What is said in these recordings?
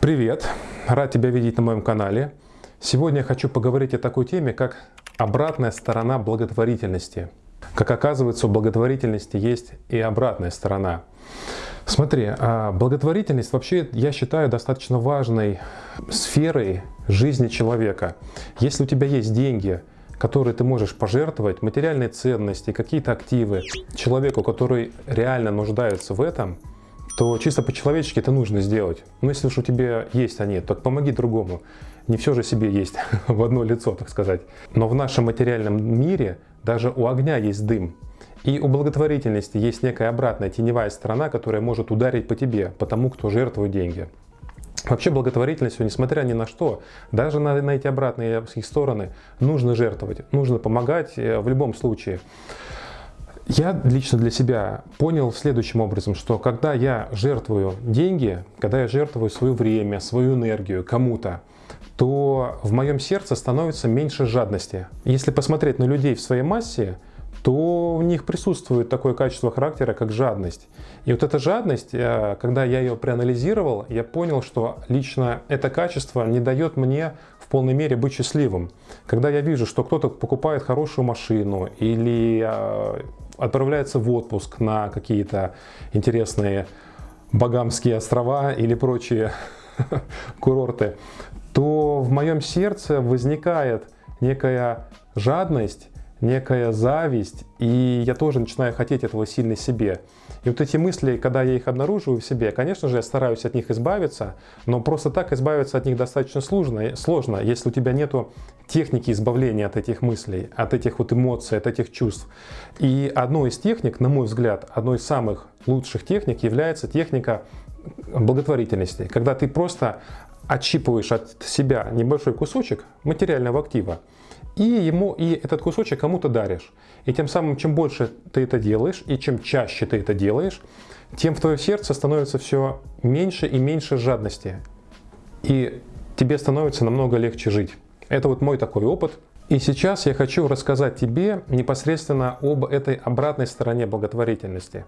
Привет! Рад тебя видеть на моем канале. Сегодня я хочу поговорить о такой теме, как обратная сторона благотворительности. Как оказывается, у благотворительности есть и обратная сторона. Смотри, а благотворительность вообще я считаю достаточно важной сферой жизни человека. Если у тебя есть деньги, которые ты можешь пожертвовать, материальные ценности, какие-то активы человеку, который реально нуждается в этом – то чисто по-человечески это нужно сделать. Но если уж у тебя есть они, то помоги другому. Не все же себе есть в одно лицо, так сказать. Но в нашем материальном мире даже у огня есть дым. И у благотворительности есть некая обратная теневая сторона, которая может ударить по тебе, по тому, кто жертвует деньги. Вообще благотворительностью, несмотря ни на что, даже на, на эти обратные стороны, нужно жертвовать, нужно помогать э, в любом случае. Я лично для себя понял следующим образом, что когда я жертвую деньги, когда я жертвую свое время, свою энергию кому-то, то в моем сердце становится меньше жадности. Если посмотреть на людей в своей массе, то в них присутствует такое качество характера, как жадность. И вот эта жадность, э, когда я ее проанализировал, я понял, что лично это качество не дает мне в полной мере быть счастливым. Когда я вижу, что кто-то покупает хорошую машину или э, отправляется в отпуск на какие-то интересные Багамские острова или прочие курорты, то в моем сердце возникает некая жадность, некая зависть, и я тоже начинаю хотеть этого сильно себе. И вот эти мысли, когда я их обнаруживаю в себе, конечно же, я стараюсь от них избавиться, но просто так избавиться от них достаточно сложно, сложно если у тебя нету техники избавления от этих мыслей, от этих вот эмоций, от этих чувств. И одной из техник, на мой взгляд, одной из самых лучших техник является техника благотворительности, когда ты просто отщипываешь от себя небольшой кусочек материального актива, и ему и этот кусочек кому-то даришь. И тем самым, чем больше ты это делаешь, и чем чаще ты это делаешь, тем в твое сердце становится все меньше и меньше жадности. И тебе становится намного легче жить. Это вот мой такой опыт. И сейчас я хочу рассказать тебе непосредственно об этой обратной стороне благотворительности.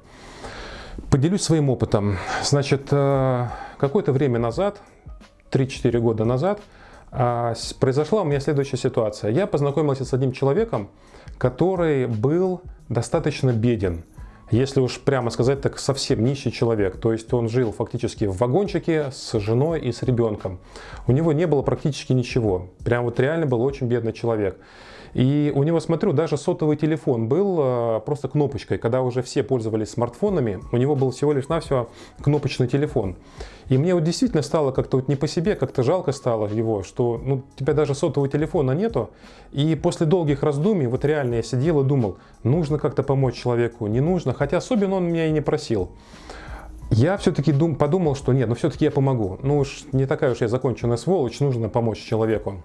Поделюсь своим опытом. Значит, э, какое-то время назад, 3-4 года назад, произошла у меня следующая ситуация. Я познакомился с одним человеком, который был достаточно беден. Если уж прямо сказать, так совсем нищий человек. То есть он жил фактически в вагончике с женой и с ребенком. У него не было практически ничего. Прям вот реально был очень бедный человек. И у него, смотрю, даже сотовый телефон был э, просто кнопочкой. Когда уже все пользовались смартфонами, у него был всего лишь навсего кнопочный телефон. И мне вот действительно стало как-то вот не по себе, как-то жалко стало его, что ну, у тебя даже сотового телефона нету. И после долгих раздумий, вот реально я сидел и думал, нужно как-то помочь человеку, не нужно, хотя особенно он меня и не просил. Я все-таки подумал, что нет, ну все-таки я помогу. Ну уж не такая уж я законченная сволочь, нужно помочь человеку.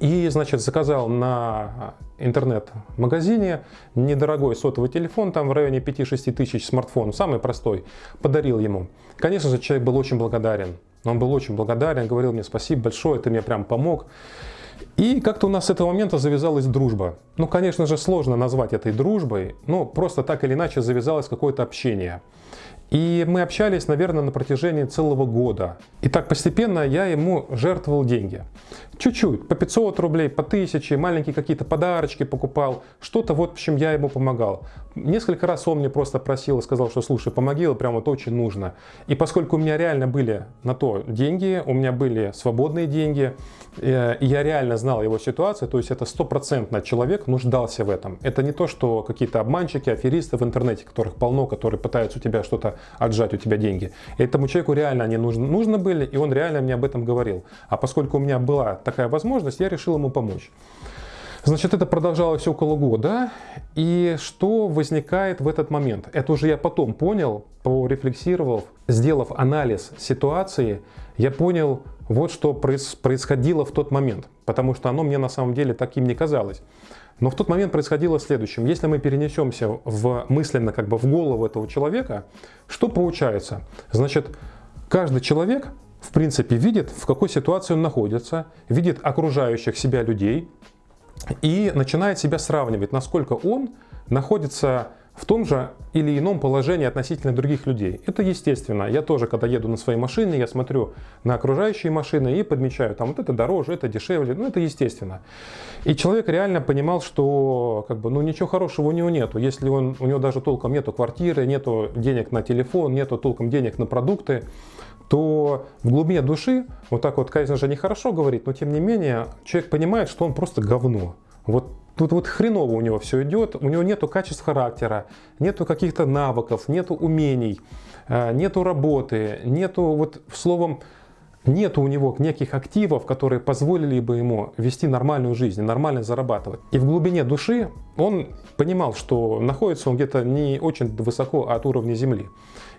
И, значит, заказал на интернет-магазине недорогой сотовый телефон, там в районе 5-6 тысяч смартфон, самый простой, подарил ему. Конечно же, человек был очень благодарен. Он был очень благодарен, говорил мне спасибо большое, ты мне прям помог. И как-то у нас с этого момента завязалась дружба. Ну, конечно же, сложно назвать этой дружбой, но просто так или иначе завязалось какое-то общение. И мы общались, наверное, на протяжении целого года. И так постепенно я ему жертвовал деньги. Чуть-чуть, по 500 рублей, по 1000, маленькие какие-то подарочки покупал. Что-то вот, в общем, я ему помогал. Несколько раз он мне просто просил и сказал, что слушай, помоги, прям вот очень нужно. И поскольку у меня реально были на то деньги, у меня были свободные деньги, э, и я реально знал его ситуацию, то есть это стопроцентно человек нуждался в этом. Это не то, что какие-то обманщики, аферисты в интернете, которых полно, которые пытаются у тебя что-то отжать у тебя деньги. Этому человеку реально они нужны, нужны были, и он реально мне об этом говорил. А поскольку у меня была такая возможность, я решил ему помочь. Значит, это продолжалось около года. И что возникает в этот момент? Это уже я потом понял, порефлексировав, сделав анализ ситуации, я понял, вот что происходило в тот момент. Потому что оно мне на самом деле таким не казалось. Но в тот момент происходило следующее. Если мы перенесемся в, мысленно как бы в голову этого человека, что получается? Значит, каждый человек в принципе видит, в какой ситуации он находится, видит окружающих себя людей и начинает себя сравнивать, насколько он находится в том же или ином положении относительно других людей. Это естественно. Я тоже, когда еду на своей машине, я смотрю на окружающие машины и подмечаю, там вот это дороже, это дешевле, ну это естественно. И человек реально понимал, что как бы, ну ничего хорошего у него нету. Если он, у него даже толком нету квартиры, нету денег на телефон, нету толком денег на продукты, то в глубине души, вот так вот, конечно же, нехорошо говорить, но тем не менее, человек понимает, что он просто говно. Вот Тут вот хреново у него все идет, у него нету качеств характера, нету каких-то навыков, нету умений, э, нету работы, нету, вот словом, нету у него неких активов, которые позволили бы ему вести нормальную жизнь, нормально зарабатывать. И в глубине души он понимал, что находится он где-то не очень высоко от уровня земли.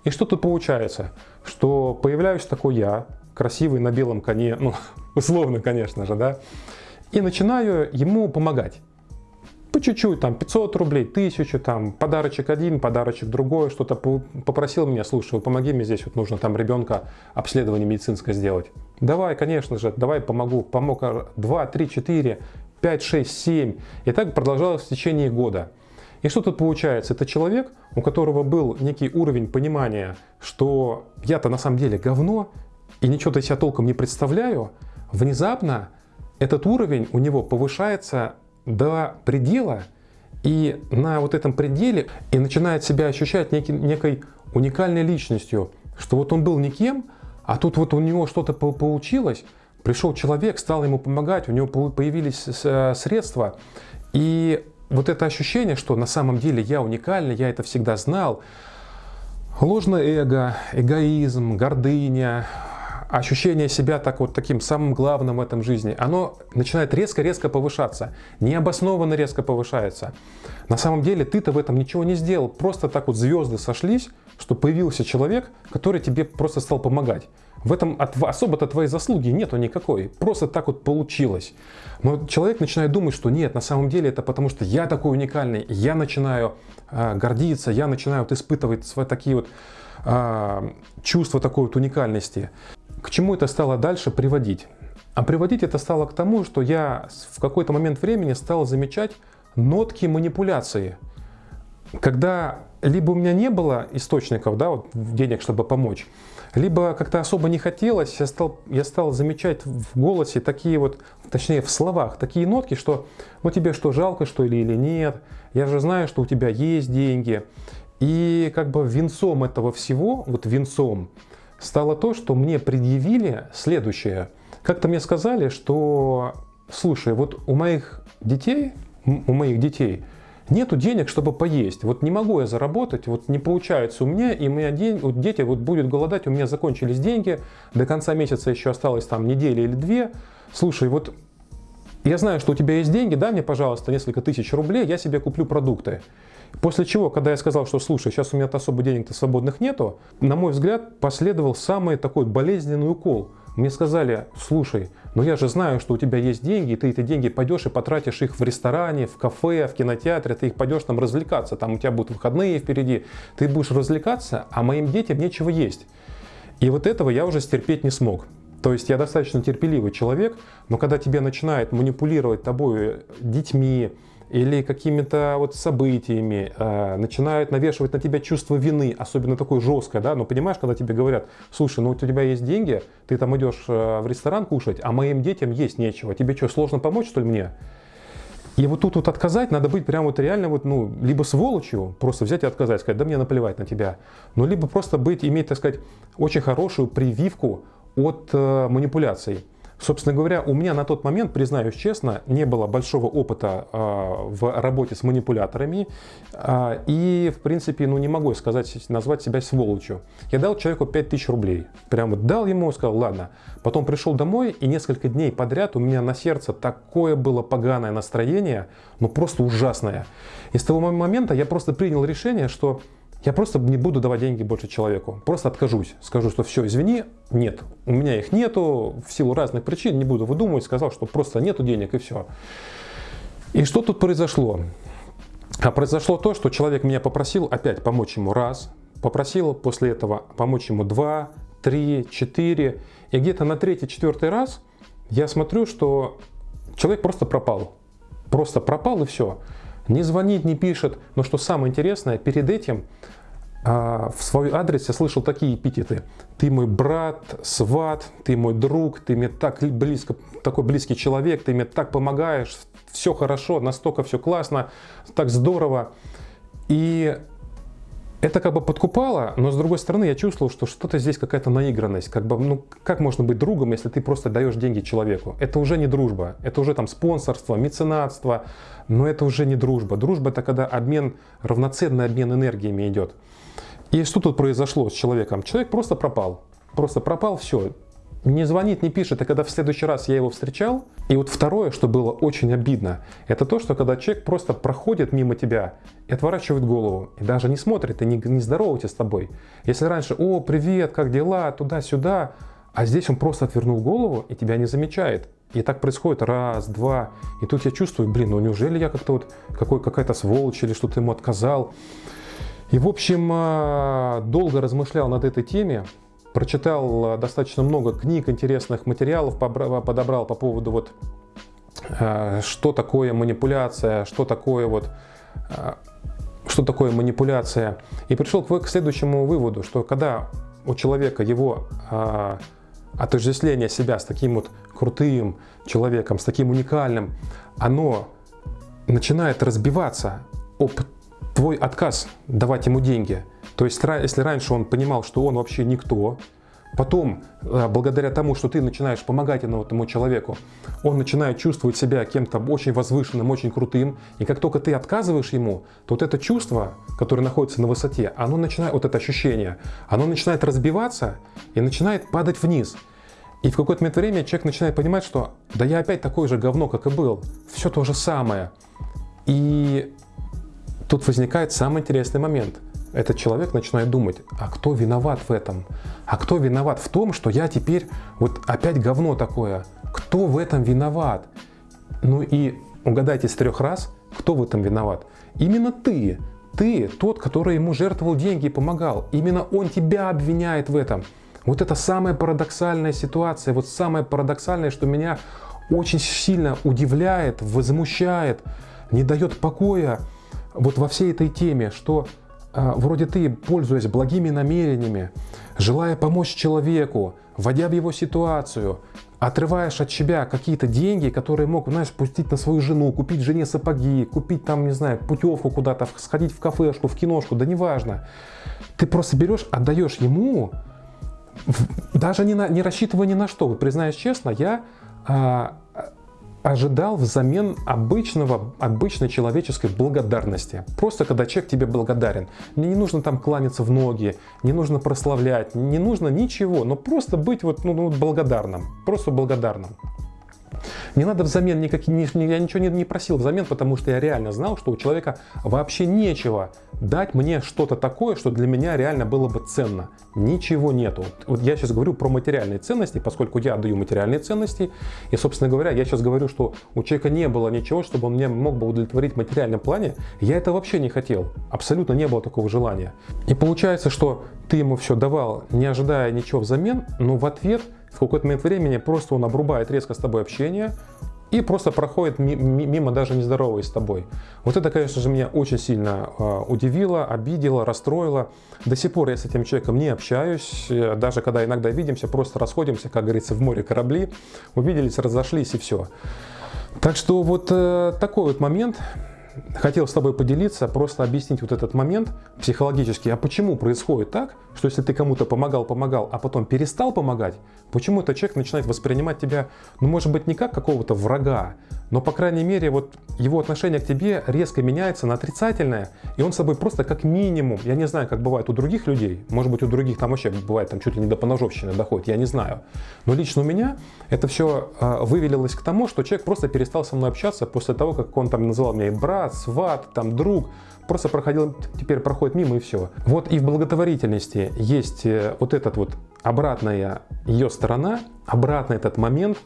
И что тут получается? Что появляюсь такой я, красивый на белом коне, ну, условно, конечно же, да, и начинаю ему помогать по чуть-чуть, там 500 рублей, 1000, там подарочек один, подарочек другой, что-то попросил меня, слушай, помоги мне здесь, вот нужно там ребенка обследование медицинское сделать. Давай, конечно же, давай помогу. Помог 2, 3, 4, 5, 6, 7. И так продолжалось в течение года. И что тут получается? Это человек, у которого был некий уровень понимания, что я-то на самом деле говно, и ничего-то себя толком не представляю, внезапно этот уровень у него повышается до предела, и на вот этом пределе и начинает себя ощущать некий, некой уникальной личностью, что вот он был никем, а тут вот у него что-то получилось, пришел человек, стал ему помогать, у него появились средства, и вот это ощущение, что на самом деле я уникальный, я это всегда знал, ложное эго, эгоизм, гордыня, ощущение себя так вот таким самым главным в этом жизни, оно начинает резко-резко повышаться, необоснованно резко повышается. На самом деле ты-то в этом ничего не сделал, просто так вот звезды сошлись, что появился человек, который тебе просто стал помогать. В этом особо-то твоей заслуги нету никакой, просто так вот получилось. Но человек начинает думать, что нет, на самом деле это потому, что я такой уникальный, я начинаю э, гордиться, я начинаю вот испытывать свои такие вот э, чувства такой вот уникальности. К чему это стало дальше приводить? А приводить это стало к тому, что я в какой-то момент времени стал замечать нотки манипуляции. Когда либо у меня не было источников да, вот, денег, чтобы помочь, либо как-то особо не хотелось, я стал, я стал замечать в голосе такие вот, точнее в словах, такие нотки, что ну тебе что, жалко что ли или нет, я же знаю, что у тебя есть деньги. И как бы венцом этого всего, вот венцом, стало то, что мне предъявили следующее. Как-то мне сказали, что, слушай, вот у моих детей, у моих детей нету денег, чтобы поесть. Вот не могу я заработать, вот не получается у меня, и у меня день, вот дети вот будут голодать, у меня закончились деньги, до конца месяца еще осталось там неделя или две. Слушай, вот я знаю, что у тебя есть деньги, дай мне, пожалуйста, несколько тысяч рублей, я себе куплю продукты. После чего, когда я сказал, что слушай, сейчас у меня особо денег-то свободных нету, на мой взгляд, последовал самый такой болезненный укол. Мне сказали, слушай, ну я же знаю, что у тебя есть деньги, и ты эти деньги пойдешь и потратишь их в ресторане, в кафе, в кинотеатре, ты их пойдешь там развлекаться, там у тебя будут выходные впереди, ты будешь развлекаться, а моим детям нечего есть. И вот этого я уже стерпеть не смог. То есть я достаточно терпеливый человек, но когда тебе начинают манипулировать тобой детьми, или какими-то вот событиями, э, начинают навешивать на тебя чувство вины, особенно такое жесткое, да, но понимаешь, когда тебе говорят, слушай, ну у тебя есть деньги, ты там идешь э, в ресторан кушать, а моим детям есть нечего, тебе что, сложно помочь, что ли, мне? И вот тут вот отказать, надо быть прям вот реально вот, ну, либо сволочью, просто взять и отказать, сказать, да мне наплевать на тебя, ну, либо просто быть, иметь, так сказать, очень хорошую прививку от э, манипуляций. Собственно говоря, у меня на тот момент, признаюсь честно, не было большого опыта э, в работе с манипуляторами. Э, и, в принципе, ну не могу сказать, назвать себя сволочью. Я дал человеку 5000 рублей. Прямо дал ему, сказал, ладно. Потом пришел домой, и несколько дней подряд у меня на сердце такое было поганое настроение, ну просто ужасное. И с того момента я просто принял решение, что я просто не буду давать деньги больше человеку. Просто откажусь. Скажу, что все, извини, нет. У меня их нету в силу разных причин. Не буду выдумывать. Сказал, что просто нету денег и все. И что тут произошло? А произошло то, что человек меня попросил опять помочь ему раз. Попросил после этого помочь ему два, три, четыре. И где-то на третий, четвертый раз я смотрю, что человек просто пропал. Просто пропал и все. Не звонит, не пишет. Но что самое интересное, перед этим а, в свой адрес я слышал такие эпитеты. Ты мой брат, сват, ты мой друг, ты мне так близко, такой близкий человек, ты мне так помогаешь, все хорошо, настолько все классно, так здорово. И это как бы подкупало, но с другой стороны я чувствовал, что что-то здесь какая-то наигранность. Как бы, ну, как можно быть другом, если ты просто даешь деньги человеку? Это уже не дружба, это уже там спонсорство, меценатство, но это уже не дружба. Дружба это когда обмен, равноценный обмен энергиями идет. И что тут произошло с человеком? Человек просто пропал. Просто пропал, все не звонит, не пишет, а когда в следующий раз я его встречал, и вот второе, что было очень обидно, это то, что когда человек просто проходит мимо тебя и отворачивает голову, и даже не смотрит, и не, не здоровается с тобой. Если раньше, о, привет, как дела, туда-сюда, а здесь он просто отвернул голову и тебя не замечает. И так происходит раз, два, и тут я чувствую, блин, ну неужели я как-то вот какой, какая-то сволочь или что-то ему отказал. И в общем, а, долго размышлял над этой теме, прочитал э, достаточно много книг, интересных материалов подобрал по поводу вот э, что такое манипуляция, что такое вот э, что такое манипуляция. И пришел к следующему выводу, что когда у человека его отождествление себя с таким вот крутым человеком, с таким уникальным, оно начинает разбиваться об твой отказ давать ему деньги – то есть, если раньше он понимал, что он вообще никто, потом, э, благодаря тому, что ты начинаешь помогать этому человеку, он начинает чувствовать себя кем-то очень возвышенным, очень крутым, и как только ты отказываешь ему, то вот это чувство, которое находится на высоте, оно начинает, вот это ощущение, оно начинает разбиваться и начинает падать вниз. И в какой-то момент времени человек начинает понимать, что да я опять такой же говно, как и был, все то же самое. И тут возникает самый интересный момент – этот человек начинает думать, а кто виноват в этом? А кто виноват в том, что я теперь вот опять говно такое? Кто в этом виноват? Ну и угадайте с трех раз, кто в этом виноват? Именно ты. Ты тот, который ему жертвовал деньги и помогал. Именно он тебя обвиняет в этом. Вот это самая парадоксальная ситуация, вот самое парадоксальное, что меня очень сильно удивляет, возмущает, не дает покоя вот во всей этой теме, что а, вроде ты, пользуясь благими намерениями, желая помочь человеку, вводя в его ситуацию, отрываешь от себя какие-то деньги, которые мог, знаешь, пустить на свою жену, купить жене сапоги, купить там, не знаю, путевку куда-то, сходить в кафешку, в киношку, да неважно. Ты просто берешь, отдаешь ему, даже не, на, не рассчитывая ни на что. Вот признаюсь честно, я а, ожидал взамен обычного, обычной человеческой благодарности. Просто когда человек тебе благодарен. Мне не нужно там кланяться в ноги, не нужно прославлять, не нужно ничего, но просто быть вот, ну, ну, благодарным, просто благодарным. Не надо взамен никак, я ничего не, не просил взамен, потому что я реально знал, что у человека вообще нечего дать мне что-то такое, что для меня реально было бы ценно. Ничего нету. Вот я сейчас говорю про материальные ценности, поскольку я отдаю материальные ценности. И, собственно говоря, я сейчас говорю, что у человека не было ничего, чтобы он мне мог бы удовлетворить в материальном плане. Я это вообще не хотел. Абсолютно не было такого желания. И получается, что ты ему все давал, не ожидая ничего взамен, но в ответ – в какой-то момент времени просто он обрубает резко с тобой общение и просто проходит мимо, даже не здороваясь с тобой. Вот это, конечно же, меня очень сильно а, удивило, обидело, расстроило. До сих пор я с этим человеком не общаюсь, э, даже когда иногда видимся, просто расходимся, как говорится, в море корабли, увиделись, разошлись и все. Так что вот э, такой вот момент хотел с тобой поделиться, просто объяснить вот этот момент психологически. А почему происходит так, что если ты кому-то помогал, помогал, а потом перестал помогать, почему этот человек начинает воспринимать тебя, ну, может быть, не как какого-то врага, но, по крайней мере, вот его отношение к тебе резко меняется на отрицательное, и он с тобой просто как минимум, я не знаю, как бывает у других людей, может быть, у других там вообще бывает там чуть ли не до поножовщины доходит, я не знаю, но лично у меня это все э, вывелилось к тому, что человек просто перестал со мной общаться после того, как он там называл меня брат, сват, там друг, просто проходил, теперь проходит мимо и все. Вот и в благотворительности есть э, вот этот вот обратная ее сторона, обратный этот момент,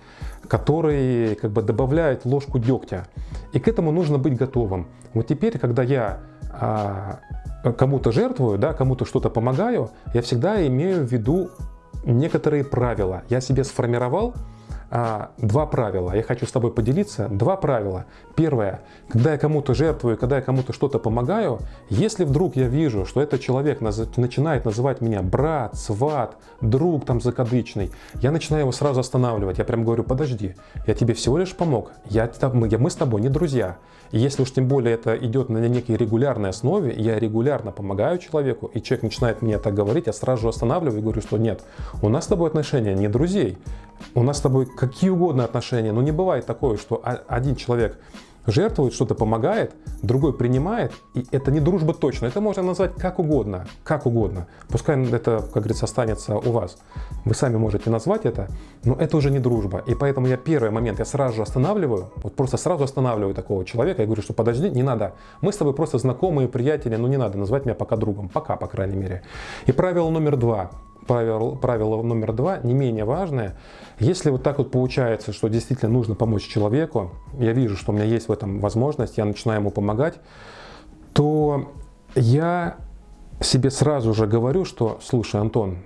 который как бы добавляет ложку дегтя. И к этому нужно быть готовым. Вот теперь, когда я а, кому-то жертвую, да, кому-то что-то помогаю, я всегда имею в виду некоторые правила. Я себе сформировал два правила. Я хочу с тобой поделиться. Два правила. Первое. Когда я кому-то жертвую, когда я кому-то что-то помогаю, если вдруг я вижу, что этот человек начинает называть меня брат, сват, друг там закадычный, я начинаю его сразу останавливать. Я прям говорю, подожди, я тебе всего лишь помог. Я, мы, мы с тобой не друзья. И если уж тем более это идет на некой регулярной основе, я регулярно помогаю человеку, и человек начинает мне так говорить, я сразу останавливаю и говорю, что нет, у нас с тобой отношения не друзей. У нас с тобой какие угодно отношения, но не бывает такое, что один человек жертвует, что-то помогает, другой принимает, и это не дружба точно. Это можно назвать как угодно, как угодно. Пускай это, как говорится, останется у вас. Вы сами можете назвать это, но это уже не дружба. И поэтому я первый момент, я сразу же останавливаю, вот просто сразу останавливаю такого человека и говорю, что подожди, не надо. Мы с тобой просто знакомые, приятели, но не надо назвать меня пока другом. Пока, по крайней мере. И правило номер два правило, правило номер два, не менее важное. Если вот так вот получается, что действительно нужно помочь человеку, я вижу, что у меня есть в этом возможность, я начинаю ему помогать, то я себе сразу же говорю, что, слушай, Антон,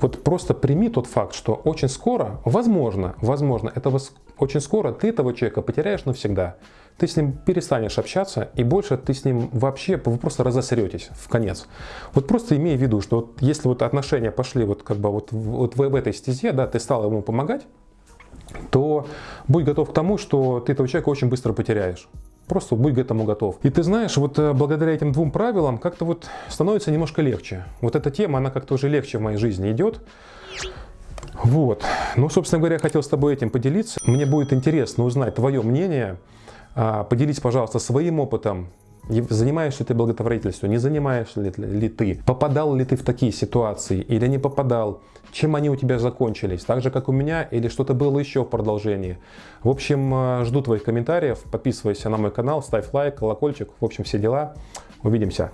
вот просто прими тот факт, что очень скоро, возможно, возможно, это очень скоро ты этого человека потеряешь навсегда ты с ним перестанешь общаться, и больше ты с ним вообще, вы просто разосретесь в конец. Вот просто имей в виду, что вот если вот отношения пошли вот как бы вот, вот в, в этой стезе, да, ты стал ему помогать, то будь готов к тому, что ты этого человека очень быстро потеряешь. Просто будь к этому готов. И ты знаешь, вот э, благодаря этим двум правилам как-то вот становится немножко легче. Вот эта тема, она как-то уже легче в моей жизни идет. Вот. Ну, собственно говоря, я хотел с тобой этим поделиться. Мне будет интересно узнать твое мнение поделись, пожалуйста, своим опытом. Занимаешься ли ты благотворительностью, не занимаешься ли, ли ты? Попадал ли ты в такие ситуации или не попадал? Чем они у тебя закончились? Так же, как у меня или что-то было еще в продолжении? В общем, а, жду твоих комментариев. Подписывайся на мой канал, ставь лайк, колокольчик. В общем, все дела. Увидимся.